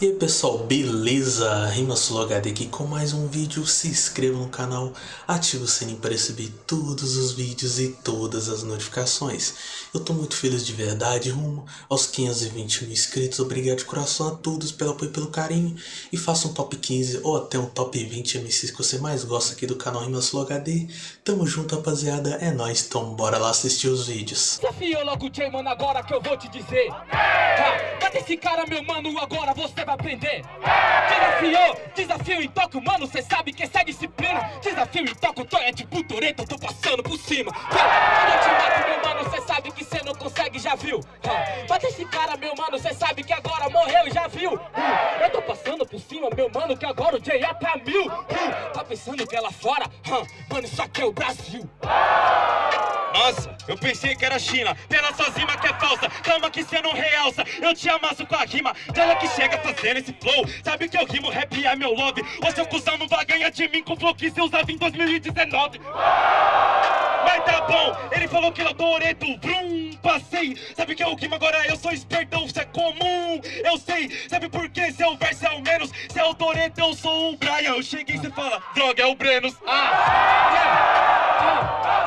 E aí pessoal, beleza? RimaSuloHD aqui com mais um vídeo, se inscreva no canal, ative o sininho para receber todos os vídeos e todas as notificações. Eu tô muito feliz de verdade, rumo aos 520 mil inscritos, obrigado de coração a todos pelo apoio e pelo carinho. E faça um top 15 ou até um top 20 MCs que você mais gosta aqui do canal RimaSuloHD. Tamo junto rapaziada, é nóis, então bora lá assistir os vídeos. Desafio logo o mano, agora que eu vou te dizer. Tá, bate esse cara, meu mano, agora você vai aprender. Desafiou, desafio em toque, mano, cê sabe que essa é disciplina. Desafio toque, eu tô é tipo Toreto, tô passando por cima. Tá, quando eu te mato, meu mano, cê sabe que cê não consegue, já viu? Tá, bate esse cara, meu mano, cê sabe que agora morreu, já viu? Hum, eu tô passando por cima, meu mano, que agora o J é pra mil. Hum, tá pensando que é lá fora? Hum, mano, isso aqui é o Brasil. Nossa, eu pensei que era China, pela sua rima que é falsa. Calma que cê não realça, eu te amasso com a rima Ela que chega fazendo esse flow. Sabe que eu rimo, rap é meu love. O seu cuzão não vai ganhar de mim com o flow que cê usava em 2019 Mas tá bom, ele falou que eu Toreto, brum, passei. Sabe que eu rimo agora, eu sou espertão, isso é comum. Eu sei, sabe por que seu verso é o menos. Se é o Toreto, eu sou o Brian. Eu cheguei e cê fala, droga, é o Brenos. Ah, yeah. ah, ah, ah.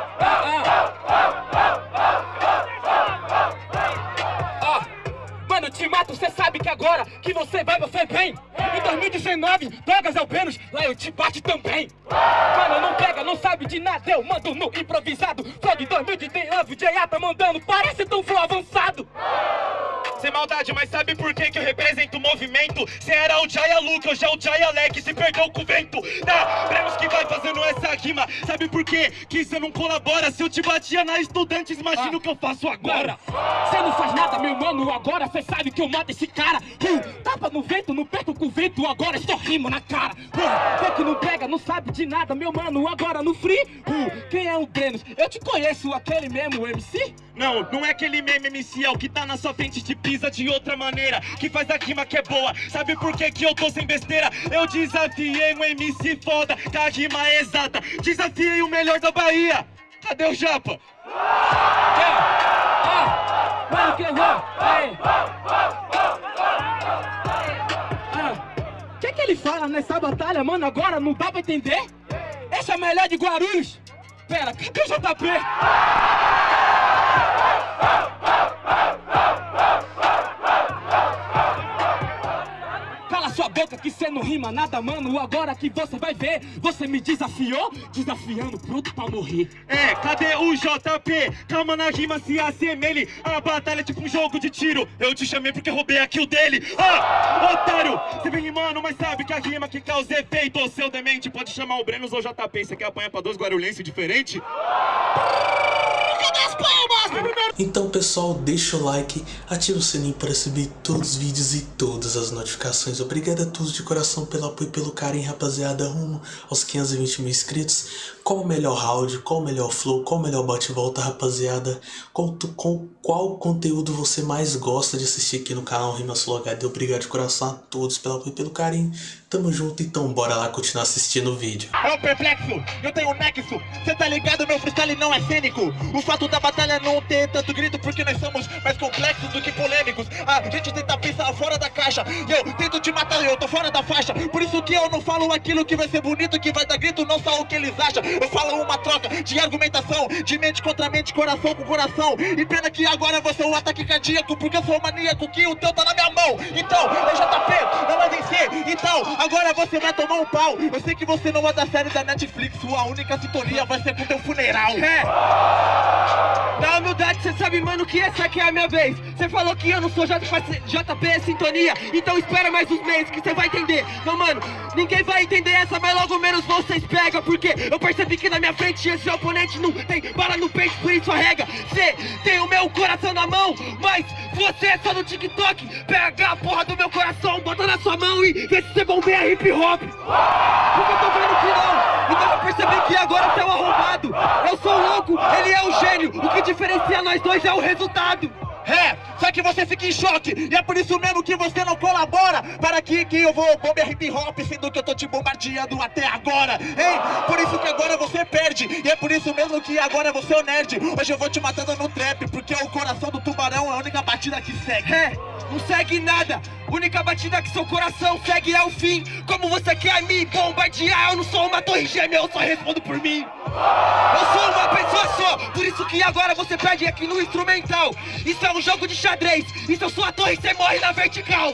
Mano, te mato, cê sabe que agora que você vai, você vem. Em 2019, drogas é o lá eu te bate também. Mano, não pega, não sabe de nada, eu mando no improvisado. De 2019, o J.A. tá mandando, parece tão flow avançado. Sem maldade, mas sabe por que que eu represento movimento? Cê era o Jaya Luke, hoje é o Jaya Leque, se perdeu com o vento. Tá, Brenos que vai fazendo essa rima. Sabe por quê? Que cê não colabora. Se eu te batia na Estudantes, imagina o que eu faço agora. Cê não faz nada, meu mano, agora cê sabe que eu mato esse cara. Hum, Tapa no vento, não perco com o vento, agora só rimo na cara. Cê que não pega, não sabe de nada, meu mano, agora no free. Hum, Quem é o Brenos? Eu te conheço, aquele mesmo MC? Não, não é aquele meme é o que tá na sua frente te pisa de outra maneira Que faz a rima que é boa, sabe por que que eu tô sem besteira? Eu desafiei um MC foda, com a rima é exata Desafiei o melhor da Bahia, cadê o Japa? Que. O que que ele fala nessa batalha, mano, agora não dá pra entender? Esse é o melhor de Guarulhos? Pera, cadê o JP? Cala sua boca que cê não rima nada, mano. Agora que você vai ver, você me desafiou, desafiando, pronto pra morrer. É, cadê o JP? Calma na rima se assemelhe A batalha é tipo um jogo de tiro Eu te chamei porque roubei a kill dele Ah, otário, você vem rimando, mas sabe que a rima que causa efeito seu demente, pode chamar o Brenos ou o JP Você quer apanhar pra dois guarulhenses diferentes? Cadê as palmas? Então pessoal, deixa o like, ativa o sininho para receber todos os vídeos e todas as notificações. Obrigado a todos de coração pelo apoio e pelo carinho, rapaziada, rumo aos 520 mil inscritos. Qual o melhor round, qual o melhor flow, qual o melhor bate-volta, rapaziada? Qual, qual, qual conteúdo você mais gosta de assistir aqui no canal RimaSuloHD? Obrigado de coração a todos pelo apoio e pelo carinho. Tamo junto, então bora lá continuar assistindo o vídeo. É o perplexo, eu tenho nexo Cê tá ligado, meu freestyle não é cênico O fato da batalha não ter tanto grito Porque nós somos mais complexos do que polêmicos A gente tenta pensar fora da caixa E eu tento te matar, eu tô fora da faixa Por isso que eu não falo aquilo que vai ser bonito Que vai dar grito, não só o que eles acham Eu falo uma troca de argumentação De mente contra mente, coração com coração. E pena que agora você é um ataque cardíaco Porque eu sou maníaco, que o teu tá na minha mão. Então, eu JP, não vai vencer Então, agora você vai tomar um pau. Eu sei que você não é da série da Netflix Sua única sintonia vai ser com teu funeral. É. Na humildade, cê sabe, mano, que essa aqui é a minha vez. Cê falou que eu não sou JP, JP é sintonia. Então espera mais uns meses que cê vai entender. Não, mano, ninguém vai entender essa, mas logo menos vocês pegam. Porque eu percebi que na minha frente esse oponente não tem bala no peito, por isso arrega. Cê tem o meu coração na mão, mas você é só no TikTok. Pega a porra do meu coração, bota na sua mão e vê se cê bombeia hip hop. Porque eu tô vendo que agora cê é um arrombado. Eu sou louco, ele é é o gênio, o que diferencia nós dois é o resultado. É, só que você fica em choque. E é por isso mesmo que você não colabora Para que, que eu vou bombear hip hop Sendo que eu tô te bombardeando até agora. Hein? Por isso que agora você perde. E é por isso mesmo que agora você é o nerd. Hoje eu vou te matando no trap Porque o coração do tubarão é a única batida que segue. É, não segue nada. Única batida que seu coração segue é o fim. Como você quer me bombardear? Eu não sou uma torre gêmea, eu só respondo por mim. Eu sou uma pessoa só. Por isso que agora você perde aqui no instrumental. Isso é um jogo de xadrez. Isso eu sou a torre, você morre na vertical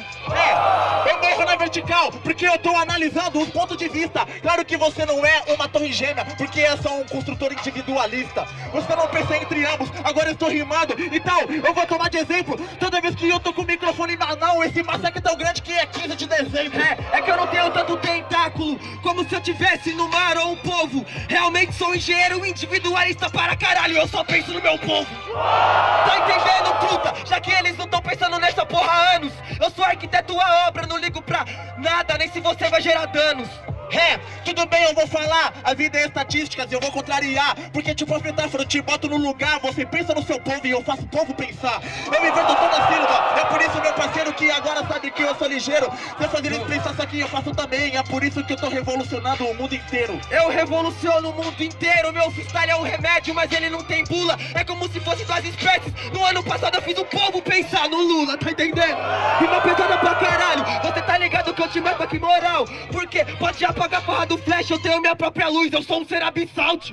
Eu morro na vertical Porque eu tô analisando os pontos de vista. Claro que você não é uma torre gêmea Porque é só um construtor individualista. Você não pensa entre ambos Agora eu estou rimando. E tal Eu vou tomar de exemplo. Toda vez que eu tô com o microfone na mão Esse massacre é tão grande que é 15 de dezembro. É, é que eu não tenho tanto tentáculo Como se eu tivesse no mar ou um povo. Realmente sou engenheiro individualista para caralho Eu só penso no meu povo. Tá entendendo, truta? Já que eles não tão pensando nessa porra há anos. Eu sou arquiteto a obra, não ligo pra nada Nem se você vai gerar danos É, tudo bem, eu vou falar. A vida é estatísticas, eu vou contrariar. Porque tipo a metáfora, eu te boto no lugar Você pensa no seu povo e eu faço o povo pensar. Eu me inverto toda sílaba É por isso, meu parceiro, que agora sabe que eu sou ligeiro. Se eu fazer eles pensar isso aqui, eu faço também. É por isso que eu tô revolucionando o mundo inteiro. Eu revoluciono o mundo inteiro, meu freestyle é um remédio, mas ele não tem bula. É como se fosse duas espécies. No ano passado eu fiz o povo pensar no Lula, tá entendendo? Rima pesada pra caralho, você tá ligado que eu te mato aqui moral? Porque pode já apagar a porra do flash, eu tenho minha própria luz, eu sou um ser abissalt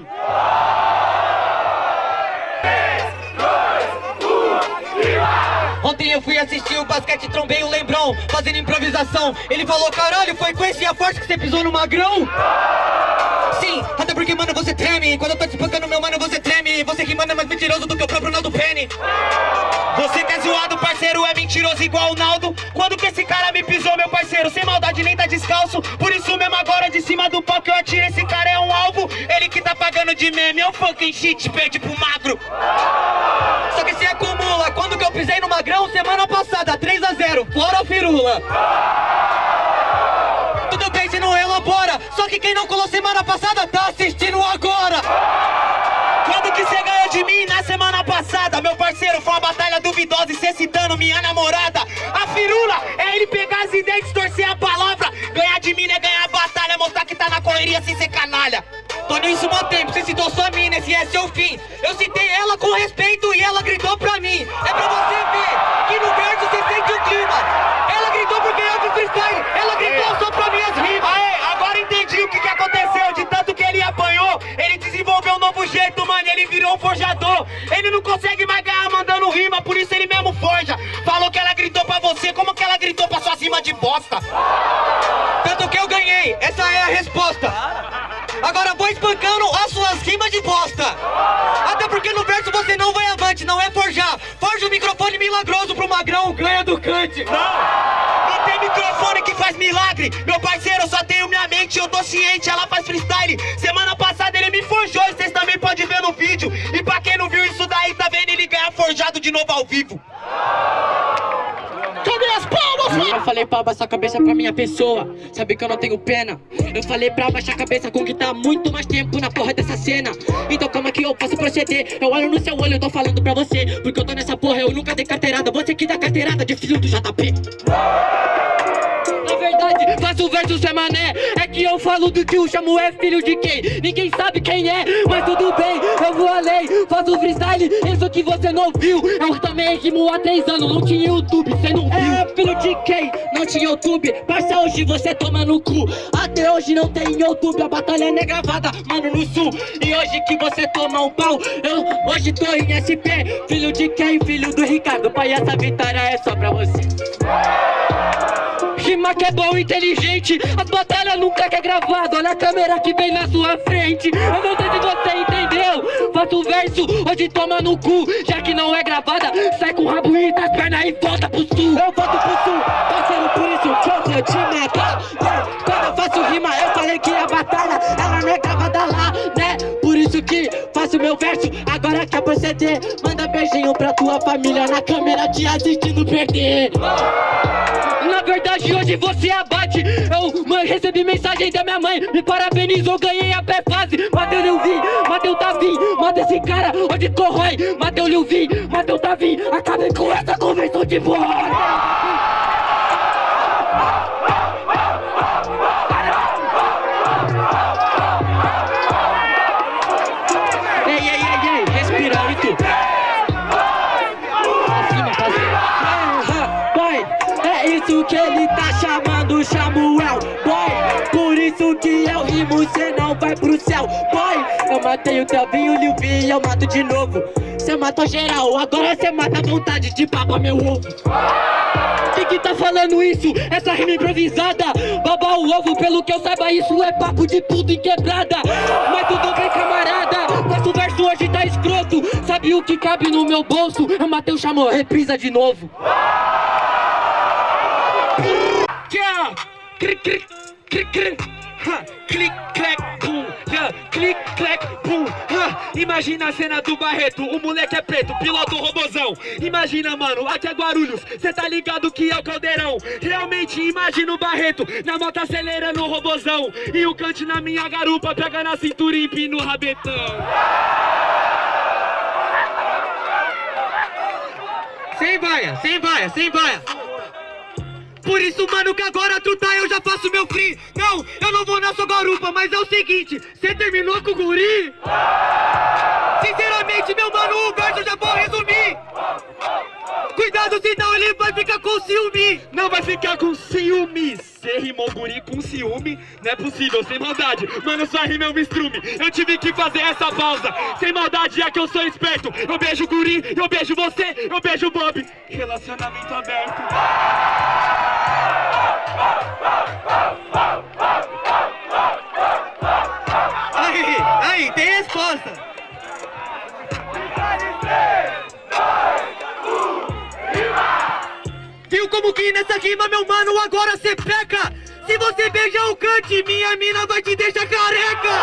Ontem eu fui assistir o basquete, trombei o Lembrão, fazendo improvisação. Ele falou, caralho, foi com esse a forte que você pisou no magrão? Sim, até porque, mano, você treme. Quando eu tô te espancando, meu mano, você treme. Você que manda é mais mentiroso do que o próprio Naldo Penny. Você que é zoado, parceiro, é mentiroso igual o Naldo. Quando que esse cara me pisou, meu parceiro? Sem maldade, nem tá descalço. Por isso mesmo agora, de cima do que eu atiro, esse cara é um alvo. Ele que tá pagando de meme, eu fucking shit, perde pro magro. Só que se acumula, quando que eu pisei no magrão? Semana passada, 3x0, fora a firula. Tudo bem se não elabora, só que quem não colou semana passada tá assistindo agora. Quando que você ganhou de mim na semana passada? Meu parceiro, foi uma batalha duvidosa e cê citando minha namorada. A firula é ele pegar as ideias, distorcer a palavra. Ganhar de mim é ganhar a batalha, mostrar que tá na correria sem ser canalha. Tô nisso há tempo, você citou sua mina, esse é seu fim. Essa é a resposta. Agora vou espancando as suas rimas de bosta. Até porque no verso você não vai avante, não é forjar. Forja o microfone milagroso pro magrão, ganha do cante. Não! Não tem microfone que faz milagre. Meu parceiro, eu só tenho minha mente, eu tô ciente, ela faz freestyle. Semana passada ele me forjou, e vocês também podem ver no vídeo. E pra quem não viu isso daí, tá vendo ele ganhar forjado de novo ao vivo. Cadê Eu falei pra abaixar a cabeça pra minha pessoa. Sabe que eu não tenho pena? Eu falei pra abaixar a cabeça com que tá muito mais tempo na porra dessa cena. Então é que eu posso proceder? Eu olho no seu olho, eu tô falando pra você. Porque eu tô nessa porra, eu nunca dei carteirada. Você que dá carteirada de filho do JP verdade, faço versos é mané. É que eu falo do que o chamo é filho de quem? Ninguém sabe quem é, mas tudo bem Eu vou além, faço freestyle Isso que você não viu. Eu também rimo há três anos Não tinha YouTube, cê não viu. É filho de quem? Não tinha YouTube. Parça, hoje você toma no cu. Até hoje não tem YouTube A batalha não é gravada, mano, no sul. E hoje que você toma um pau Eu hoje tô em SP Filho de quem? Filho do Ricardo. Pai, essa vitória é só pra você Rima que é bom, inteligente. As batalhas nunca que é gravado. Olha a câmera que vem na sua frente. Eu não sei se você entendeu. Faço verso, hoje toma no cu. Já que não é gravada Sai com o rabo e das pernas e volta pro sul. Eu volto pro sul, parceiro, por isso que eu vou te matar. Quando eu faço rima, eu falei que a batalha Ela não é gravada lá, que faço meu verso. Agora quer proceder Manda beijinho pra tua família na câmera te assistindo perder. Na verdade hoje você abate. Eu mãe, recebi mensagem da minha mãe Me parabenizou, ganhei a pré-fase Mateu Lilvi, Mateu Davi Mata esse cara onde corrói. Mateu Lilvi, Mateu Davi Acabei com essa convenção de boy isso que ele tá chamando Samuel. Boy, por isso que eu rimo Cê não vai pro céu. Boy, eu matei o Telvinho, o e eu mato de novo. Cê matou geral, agora cê mata a vontade de papa meu ovo. Quem que tá falando isso? Essa rima improvisada. Baba o ovo, pelo que eu saiba isso é papo de tudo em quebrada. Mas tudo bem camarada Nosso verso hoje tá escroto. Sabe o que cabe no meu bolso? Eu matei o chamou, reprisa de novo Yeah! Cric, cric, cric, cric. Ha, Clic, clac, pum, yeah, clic, clac, pum, ha. Imagina a cena do Barreto, o moleque é preto, piloto robozão. Imagina mano, aqui é Guarulhos, cê tá ligado que é o caldeirão. Realmente imagina o Barreto, na moto acelerando o robozão. E o cante na minha garupa, pega na cintura e empina o rabetão. Sem vaia, sem vaia, sem vaia por isso, mano, que agora tu tá, eu já faço meu free. Não, eu não vou na sua garupa, mas é o seguinte Cê terminou com o guri? Sinceramente, meu mano, o verso eu já vou resumir. Cuidado, senão ele vai ficar com ciúme. Não vai ficar com ciúme. Cê rimou guri com ciúme? Não é possível, sem maldade. Mano, sua rima é um estrume. Eu tive que fazer essa pausa. Sem maldade é que eu sou esperto. Eu beijo o guri, eu beijo você, eu beijo o Bob. Relacionamento aberto resposta. Viu como que nessa rima, meu mano, agora cê peca? Se você beijar o cante, minha mina vai te deixar careca!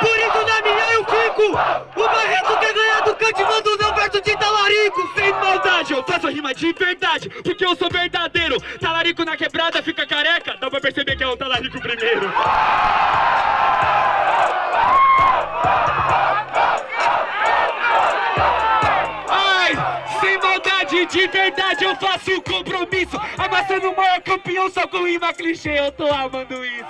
Por isso na minha eu fico! O Barreto quer ganhar do cante, manda o meu verso de talarico! Sem maldade, eu faço rima de verdade, porque eu sou verdadeiro! Talarico na quebrada fica careca, dá pra perceber que é o talarico primeiro! Maldade, de verdade eu faço um compromisso. Amassando o maior campeão só com rima clichê, eu tô amando isso.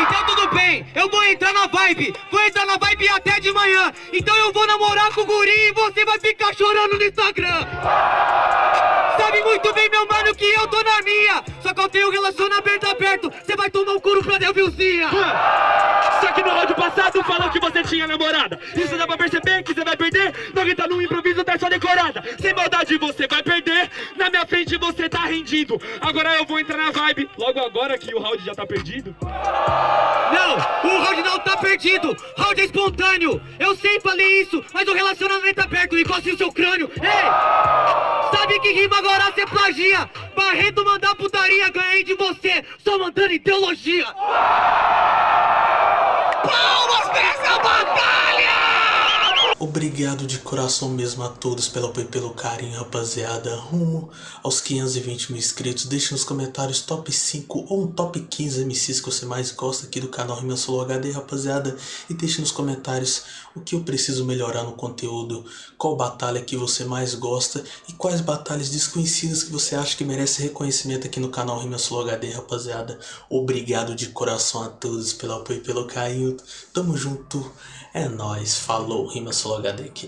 Então tudo bem, eu vou entrar na vibe. Vou entrar na vibe até de manhã. Então eu vou namorar com o guri e você vai ficar chorando no Instagram. Sabe muito bem, meu mano, que eu tô na minha Que eu tenho relacionamento aberto. Você vai tomar um couro pra Delvilzinha Só que no áudio passado falou que você tinha namorada. Isso dá pra perceber que você vai perder. Não grita no improviso, tá só decorada. Sem maldade você vai perder. Na minha frente você tá rendido. Agora eu vou entrar na vibe. Logo agora que o round já tá perdido. Não, o round não tá perdido. Round é espontâneo. Eu sei, falei isso Mas o relacionamento aberto Encoste o seu crânio. Ei! Sabe que rima agora cê plagia. Barreto mandar putaria Ganhei de você. Só mandando ideologia. Palmas pra essa batalha! Obrigado de coração mesmo a todos pelo apoio e pelo carinho, rapaziada. Rumo aos 520 mil inscritos. Deixe nos comentários top 5 ou um top 15 MCs que você mais gosta aqui do canal Rima Solo HD, rapaziada. E deixe nos comentários o que eu preciso melhorar no conteúdo, qual batalha que você mais gosta e quais batalhas desconhecidas que você acha que merece reconhecimento aqui no canal Rima Solo HD, rapaziada. Obrigado de coração a todos pelo apoio e pelo carinho. Tamo junto. É nóis. Falou. Rima HD aqui.